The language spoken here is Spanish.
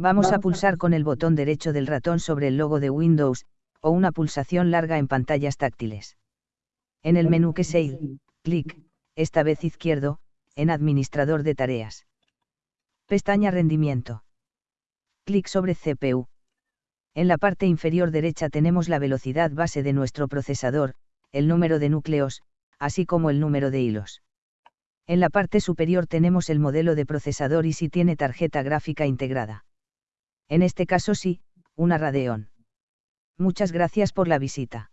Vamos a pulsar con el botón derecho del ratón sobre el logo de Windows, o una pulsación larga en pantallas táctiles. En el menú que se clic, esta vez izquierdo, en Administrador de tareas. Pestaña Rendimiento. Clic sobre CPU. En la parte inferior derecha tenemos la velocidad base de nuestro procesador, el número de núcleos, así como el número de hilos. En la parte superior tenemos el modelo de procesador y si tiene tarjeta gráfica integrada. En este caso sí, una Radeon. Muchas gracias por la visita.